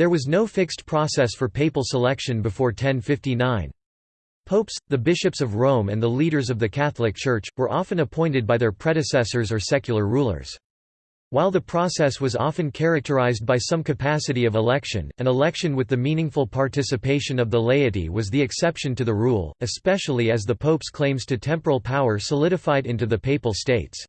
There was no fixed process for papal selection before 1059. Popes, the bishops of Rome and the leaders of the Catholic Church, were often appointed by their predecessors or secular rulers. While the process was often characterized by some capacity of election, an election with the meaningful participation of the laity was the exception to the rule, especially as the pope's claims to temporal power solidified into the papal states.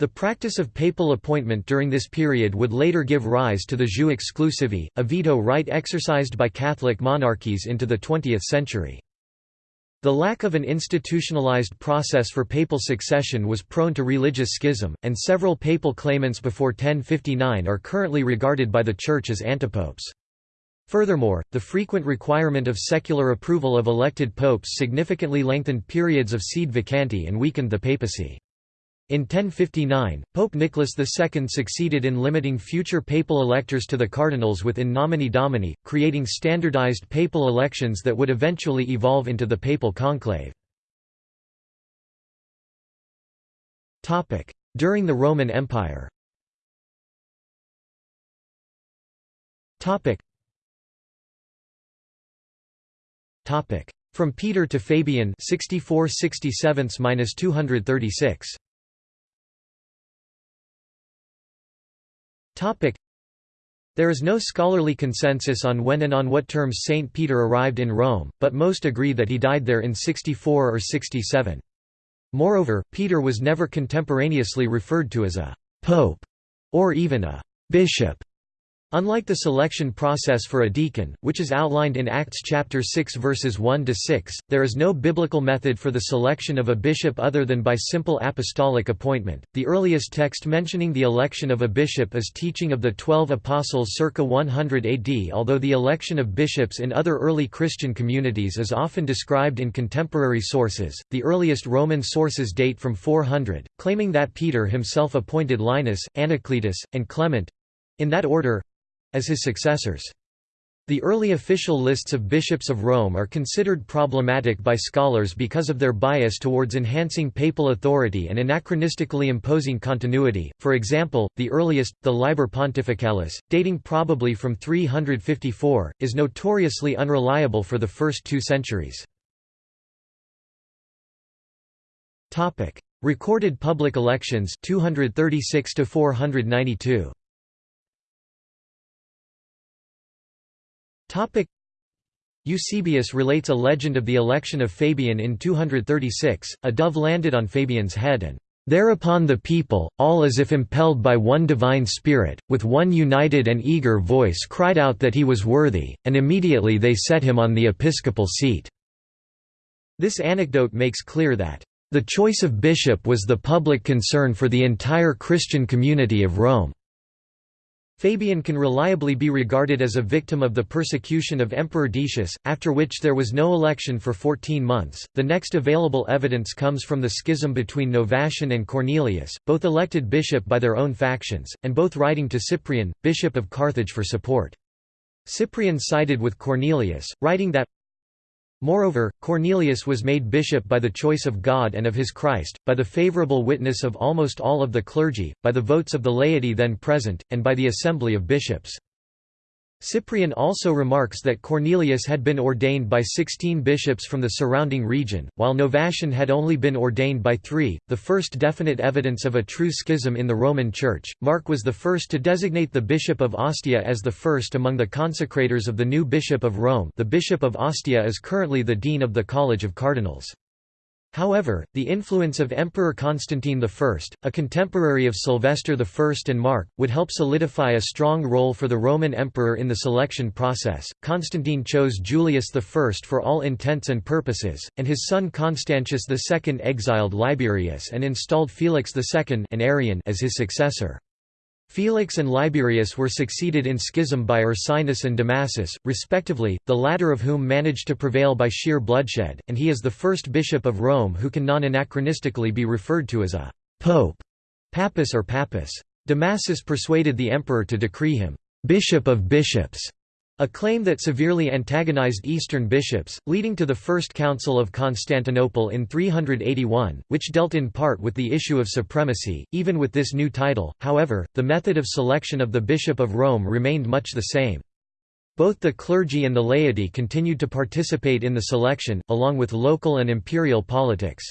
The practice of papal appointment during this period would later give rise to the jus exclusivae, a veto right exercised by Catholic monarchies into the 20th century. The lack of an institutionalized process for papal succession was prone to religious schism, and several papal claimants before 1059 are currently regarded by the Church as antipopes. Furthermore, the frequent requirement of secular approval of elected popes significantly lengthened periods of sede vacante and weakened the papacy. In 1059, Pope Nicholas II succeeded in limiting future papal electors to the cardinals within nomine domini, creating standardized papal elections that would eventually evolve into the papal conclave. During the Roman Empire. From Peter to Fabian 64 236 There is no scholarly consensus on when and on what terms Saint Peter arrived in Rome, but most agree that he died there in 64 or 67. Moreover, Peter was never contemporaneously referred to as a «pope» or even a «bishop», Unlike the selection process for a deacon, which is outlined in Acts chapter 6 verses 1 to 6, there is no biblical method for the selection of a bishop other than by simple apostolic appointment. The earliest text mentioning the election of a bishop is Teaching of the 12 Apostles circa 100 AD, although the election of bishops in other early Christian communities is often described in contemporary sources. The earliest Roman sources date from 400, claiming that Peter himself appointed Linus, Anacletus, and Clement in that order as his successors. The early official lists of bishops of Rome are considered problematic by scholars because of their bias towards enhancing papal authority and anachronistically imposing continuity. For example, the earliest, the Liber Pontificalis, dating probably from 354, is notoriously unreliable for the first two centuries. Topic: Recorded public elections 236 to 492. Eusebius relates a legend of the election of Fabian in 236, a dove landed on Fabian's head and Thereupon the people, all as if impelled by one divine spirit, with one united and eager voice cried out that he was worthy, and immediately they set him on the episcopal seat." This anecdote makes clear that, "...the choice of bishop was the public concern for the entire Christian community of Rome." Fabian can reliably be regarded as a victim of the persecution of Emperor Decius, after which there was no election for 14 months. The next available evidence comes from the schism between Novatian and Cornelius, both elected bishop by their own factions, and both writing to Cyprian, bishop of Carthage for support. Cyprian sided with Cornelius, writing that Moreover, Cornelius was made bishop by the choice of God and of his Christ, by the favorable witness of almost all of the clergy, by the votes of the laity then present, and by the assembly of bishops. Cyprian also remarks that Cornelius had been ordained by sixteen bishops from the surrounding region, while Novatian had only been ordained by three, the first definite evidence of a true schism in the Roman Church. Mark was the first to designate the bishop of Ostia as the first among the consecrators of the new bishop of Rome the bishop of Ostia is currently the dean of the College of Cardinals. However, the influence of Emperor Constantine I, a contemporary of Sylvester I and Mark, would help solidify a strong role for the Roman emperor in the selection process. Constantine chose Julius I for all intents and purposes, and his son Constantius II exiled Liberius and installed Felix II an Arian as his successor. Felix and Liberius were succeeded in schism by Ursinus and Damasus, respectively, the latter of whom managed to prevail by sheer bloodshed, and he is the first bishop of Rome who can non-anachronistically be referred to as a «pope» papus or papus. Damasus persuaded the emperor to decree him «bishop of bishops» A claim that severely antagonized Eastern bishops, leading to the First Council of Constantinople in 381, which dealt in part with the issue of supremacy. Even with this new title, however, the method of selection of the Bishop of Rome remained much the same. Both the clergy and the laity continued to participate in the selection, along with local and imperial politics.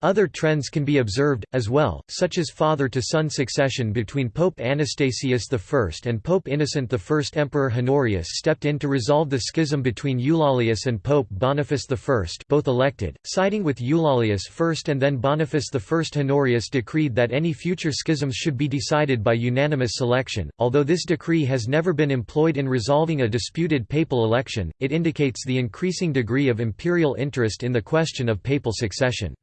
Other trends can be observed, as well, such as father-to-son succession between Pope Anastasius I and Pope Innocent I. Emperor Honorius stepped in to resolve the schism between Eulalius and Pope Boniface I both elected, siding with Eulalius first and then Boniface I. Honorius decreed that any future schisms should be decided by unanimous selection. Although this decree has never been employed in resolving a disputed papal election, it indicates the increasing degree of imperial interest in the question of papal succession.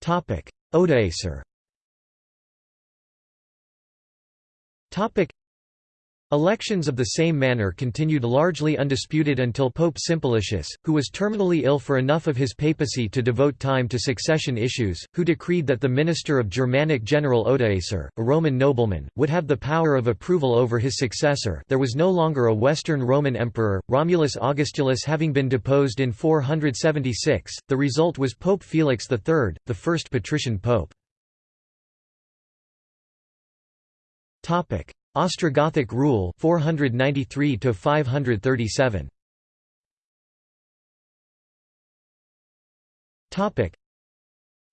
Topic: Odoacer. Topic: Elections of the same manner continued largely undisputed until Pope Simplicius, who was terminally ill for enough of his papacy to devote time to succession issues, who decreed that the minister of Germanic general Odoacer, a Roman nobleman, would have the power of approval over his successor there was no longer a Western Roman emperor, Romulus Augustulus having been deposed in 476, the result was Pope Felix III, the first patrician pope. Ostrogothic rule 493 to 537 Topic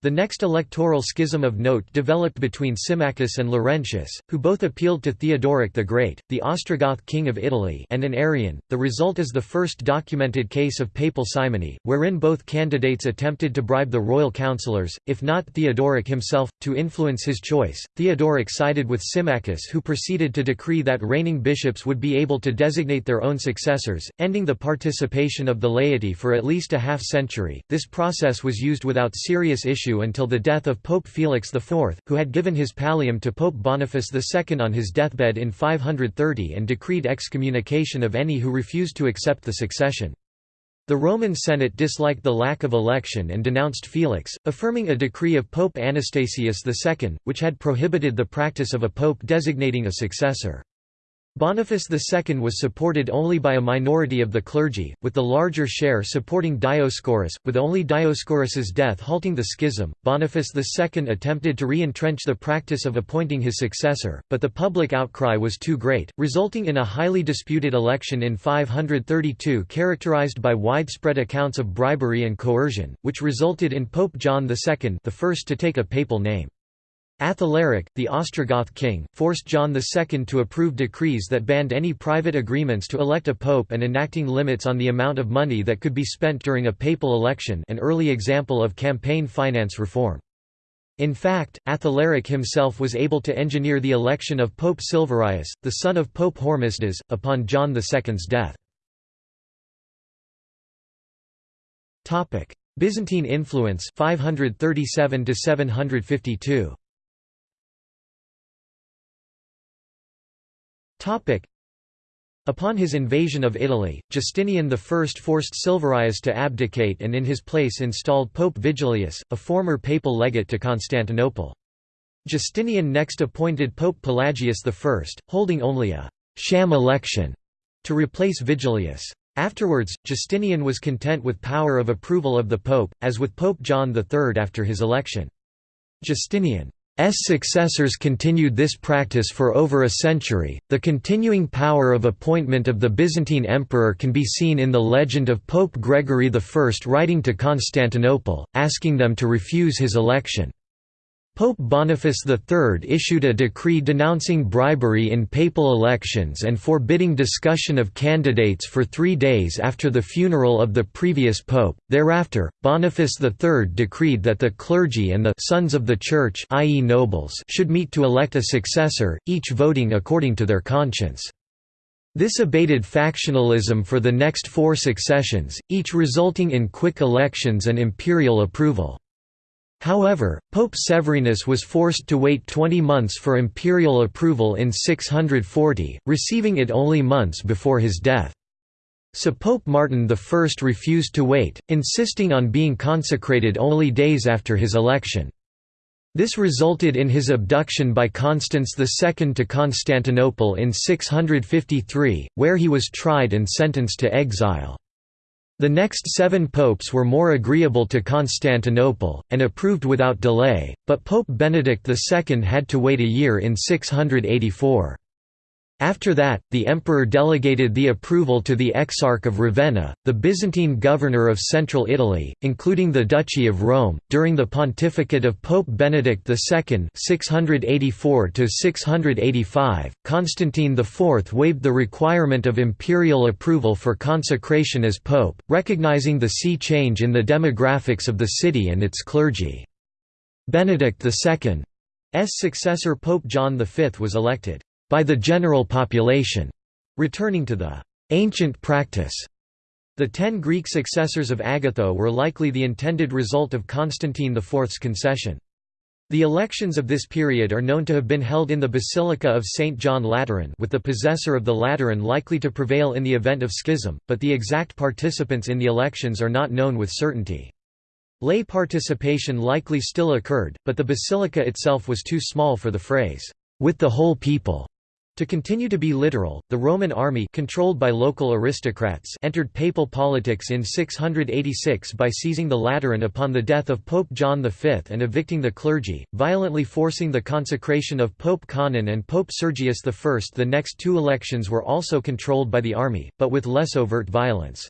the next electoral schism of note developed between Symmachus and Laurentius, who both appealed to Theodoric the Great, the Ostrogoth king of Italy and an Arian. The result is the first documented case of papal simony, wherein both candidates attempted to bribe the royal councillors, if not Theodoric himself, to influence his choice. Theodoric sided with Symmachus who proceeded to decree that reigning bishops would be able to designate their own successors, ending the participation of the laity for at least a half century. This process was used without serious issue issue until the death of Pope Felix IV, who had given his pallium to Pope Boniface II on his deathbed in 530 and decreed excommunication of any who refused to accept the succession. The Roman Senate disliked the lack of election and denounced Felix, affirming a decree of Pope Anastasius II, which had prohibited the practice of a pope designating a successor. Boniface II was supported only by a minority of the clergy, with the larger share supporting Dioscorus, with only Dioscorus's death halting the schism. Boniface II attempted to re-entrench the practice of appointing his successor, but the public outcry was too great, resulting in a highly disputed election in 532 characterized by widespread accounts of bribery and coercion, which resulted in Pope John II the first to take a papal name. Athalaric, the Ostrogoth king, forced John II to approve decrees that banned any private agreements to elect a pope and enacting limits on the amount of money that could be spent during a papal election an early example of campaign finance reform. In fact, Athalaric himself was able to engineer the election of Pope Silverius, the son of Pope Hormisdas, upon John II's death. Byzantine influence 537 752. Upon his invasion of Italy, Justinian I forced Silverius to abdicate and in his place installed Pope Vigilius, a former papal legate to Constantinople. Justinian next appointed Pope Pelagius I, holding only a «sham election» to replace Vigilius. Afterwards, Justinian was content with power of approval of the pope, as with Pope John III after his election. Justinian successors continued this practice for over a century. The continuing power of appointment of the Byzantine emperor can be seen in the legend of Pope Gregory I writing to Constantinople, asking them to refuse his election. Pope Boniface III issued a decree denouncing bribery in papal elections and forbidding discussion of candidates for three days after the funeral of the previous pope. Thereafter, Boniface III decreed that the clergy and the sons of the church i.e. nobles should meet to elect a successor, each voting according to their conscience. This abated factionalism for the next four successions, each resulting in quick elections and imperial approval. However, Pope Severinus was forced to wait 20 months for imperial approval in 640, receiving it only months before his death. So Pope Martin I refused to wait, insisting on being consecrated only days after his election. This resulted in his abduction by Constans II to Constantinople in 653, where he was tried and sentenced to exile. The next seven popes were more agreeable to Constantinople, and approved without delay, but Pope Benedict II had to wait a year in 684. After that, the emperor delegated the approval to the Exarch of Ravenna, the Byzantine governor of central Italy, including the Duchy of Rome. During the pontificate of Pope Benedict II (684–685), Constantine IV waived the requirement of imperial approval for consecration as pope, recognizing the sea change in the demographics of the city and its clergy. Benedict II's successor Pope John V was elected by the general population, returning to the ancient practice. The ten Greek successors of Agatho were likely the intended result of Constantine IV's concession. The elections of this period are known to have been held in the Basilica of St. John Lateran with the possessor of the Lateran likely to prevail in the event of schism, but the exact participants in the elections are not known with certainty. Lay participation likely still occurred, but the basilica itself was too small for the phrase, "'with the whole people' To continue to be literal, the Roman army controlled by local aristocrats entered papal politics in 686 by seizing the Lateran upon the death of Pope John V and evicting the clergy, violently forcing the consecration of Pope Conon and Pope Sergius I. The next two elections were also controlled by the army, but with less overt violence.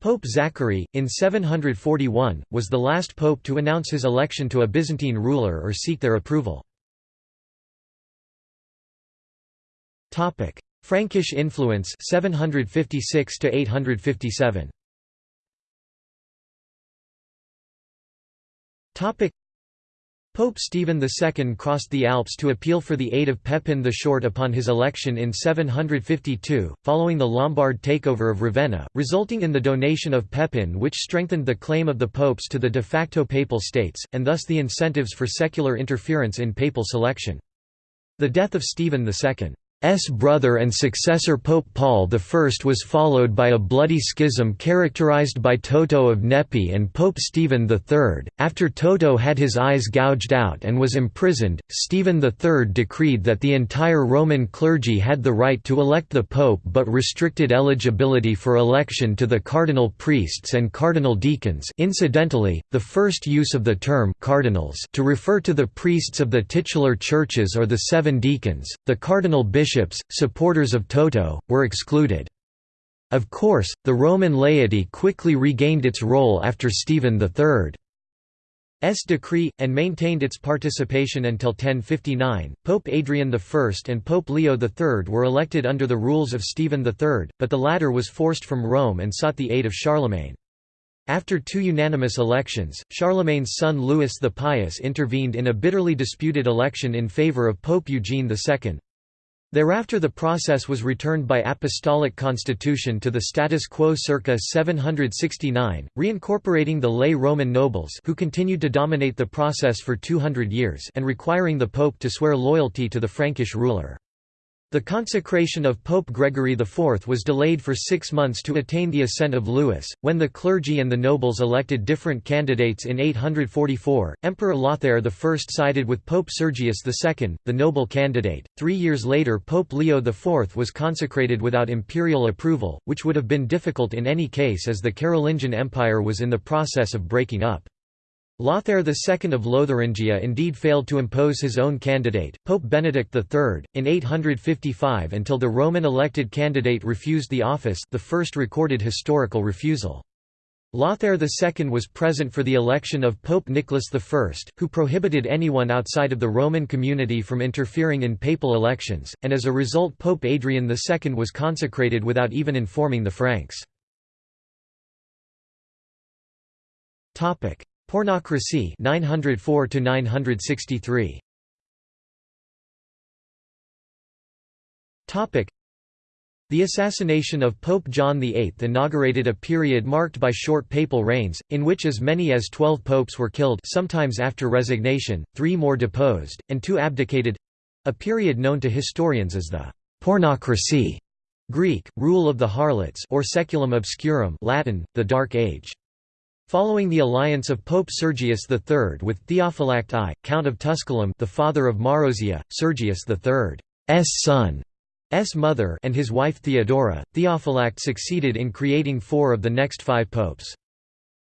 Pope Zachary, in 741, was the last pope to announce his election to a Byzantine ruler or seek their approval. Topic: Frankish influence 756 to 857. Topic: Pope Stephen II crossed the Alps to appeal for the aid of Pepin the Short upon his election in 752, following the Lombard takeover of Ravenna, resulting in the donation of Pepin which strengthened the claim of the popes to the de facto papal states, and thus the incentives for secular interference in papal selection. The death of Stephen II S brother and successor Pope Paul I was followed by a bloody schism characterized by Toto of Nepi and Pope Stephen III. After Toto had his eyes gouged out and was imprisoned, Stephen III decreed that the entire Roman clergy had the right to elect the pope but restricted eligibility for election to the cardinal priests and cardinal deacons. Incidentally, the first use of the term cardinals to refer to the priests of the titular churches or the seven deacons, the cardinal bishops bishops, supporters of Toto, were excluded. Of course, the Roman laity quickly regained its role after Stephen III's decree, and maintained its participation until 1059. Pope Adrian I and Pope Leo III were elected under the rules of Stephen III, but the latter was forced from Rome and sought the aid of Charlemagne. After two unanimous elections, Charlemagne's son Louis the Pious intervened in a bitterly disputed election in favour of Pope Eugene II. Thereafter the process was returned by apostolic constitution to the status quo circa 769, reincorporating the lay Roman nobles who continued to dominate the process for 200 years and requiring the pope to swear loyalty to the Frankish ruler. The consecration of Pope Gregory IV was delayed for six months to attain the assent of Louis. When the clergy and the nobles elected different candidates in 844, Emperor Lothair I sided with Pope Sergius II, the noble candidate. Three years later, Pope Leo IV was consecrated without imperial approval, which would have been difficult in any case as the Carolingian Empire was in the process of breaking up. Lothair II of Lotharingia indeed failed to impose his own candidate, Pope Benedict III, in 855 until the Roman elected candidate refused the office the first recorded historical refusal. Lothair II was present for the election of Pope Nicholas I, who prohibited anyone outside of the Roman community from interfering in papal elections, and as a result Pope Adrian II was consecrated without even informing the Franks. Pornocracy 904 to 963 Topic The assassination of Pope John VIII inaugurated a period marked by short papal reigns, in which as many as twelve popes were killed sometimes after resignation, three more deposed, and two abdicated—a period known to historians as the «pornocracy» Greek, rule of the harlots or saeculum obscurum Latin, the Dark Age. Following the alliance of Pope Sergius III with Theophylact I, Count of Tusculum the father of Marozia, Sergius III's son, S mother and his wife Theodora, Theophylact succeeded in creating four of the next five popes.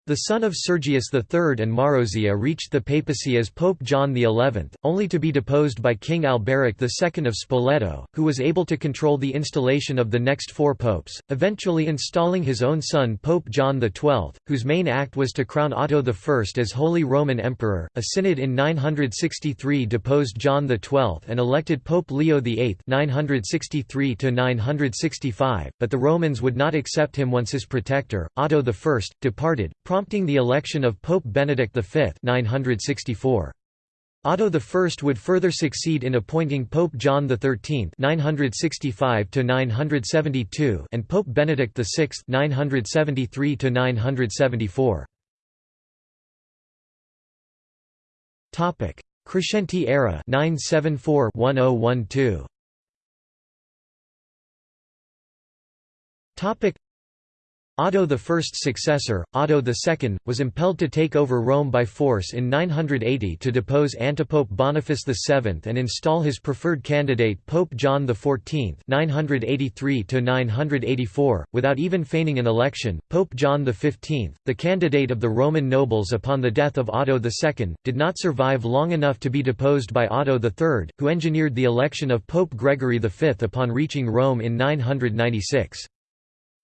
The son of Sergius III and Marozia reached the papacy as Pope John XI, only to be deposed by King Alberic II of Spoleto, who was able to control the installation of the next four popes, eventually installing his own son Pope John XII, whose main act was to crown Otto I as Holy Roman Emperor. A synod in 963 deposed John XII and elected Pope Leo VIII 963-965, but the Romans would not accept him once his protector, Otto I, departed, prompting the election of Pope Benedict V 964. Otto I would further succeed in appointing Pope John XIII 965 and Pope Benedict VI 973 Crescentii era 974 1012 Otto I's successor, Otto II, was impelled to take over Rome by force in 980 to depose Antipope Boniface VII and install his preferred candidate Pope John XIV 983 without even feigning an election. Pope John XV, the candidate of the Roman nobles upon the death of Otto II, did not survive long enough to be deposed by Otto III, who engineered the election of Pope Gregory V upon reaching Rome in 996.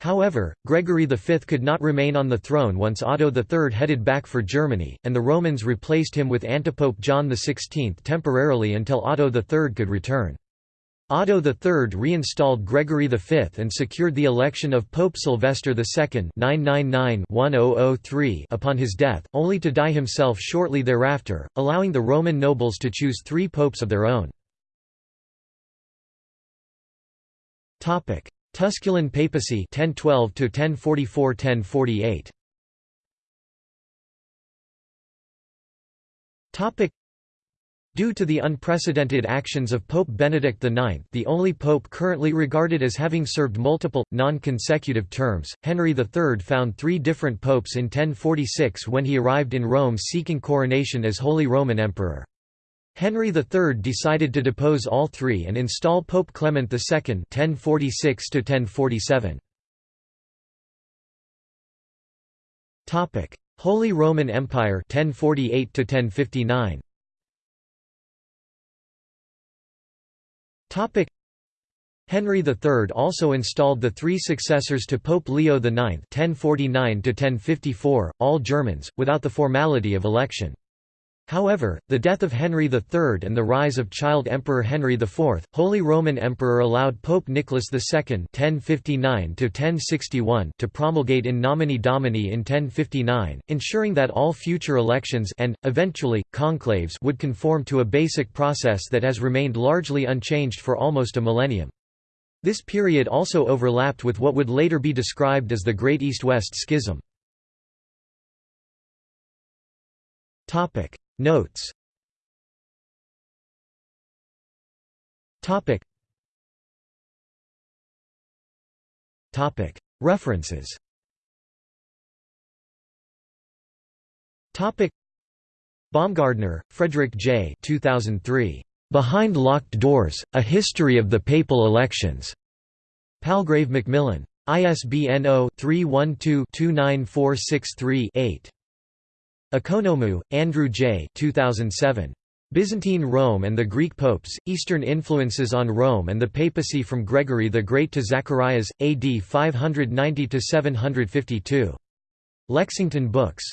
However, Gregory V could not remain on the throne once Otto III headed back for Germany, and the Romans replaced him with antipope John XVI temporarily until Otto III could return. Otto III reinstalled Gregory V and secured the election of Pope Sylvester II 999 upon his death, only to die himself shortly thereafter, allowing the Roman nobles to choose three popes of their own. Tusculan papacy 1012 to 1044 1048 Topic Due to the unprecedented actions of Pope Benedict IX the only pope currently regarded as having served multiple, non-consecutive terms, Henry III found three different popes in 1046 when he arrived in Rome seeking coronation as Holy Roman Emperor. Henry III decided to depose all three and install Pope Clement II 1046 Topic: Holy Roman Empire 1048 1059. Topic: Henry III also installed the three successors to Pope Leo IX 1049 all Germans, without the formality of election. However, the death of Henry III and the rise of child Emperor Henry IV, Holy Roman Emperor allowed Pope Nicholas II (1059–1061) to promulgate in nomine domini in 1059, ensuring that all future elections and, eventually, conclaves would conform to a basic process that has remained largely unchanged for almost a millennium. This period also overlapped with what would later be described as the Great East-West Schism. Notes Topic Topic References Topic Baumgartner, Frederick J. 2003. Behind Locked Doors: A History of the Papal Elections. Palgrave Macmillan. ISBN 0-312-29463-8. Economou, Andrew J. 2007. Byzantine Rome and the Greek Popes, Eastern Influences on Rome and the Papacy from Gregory the Great to Zacharias, AD 590–752. Lexington Books.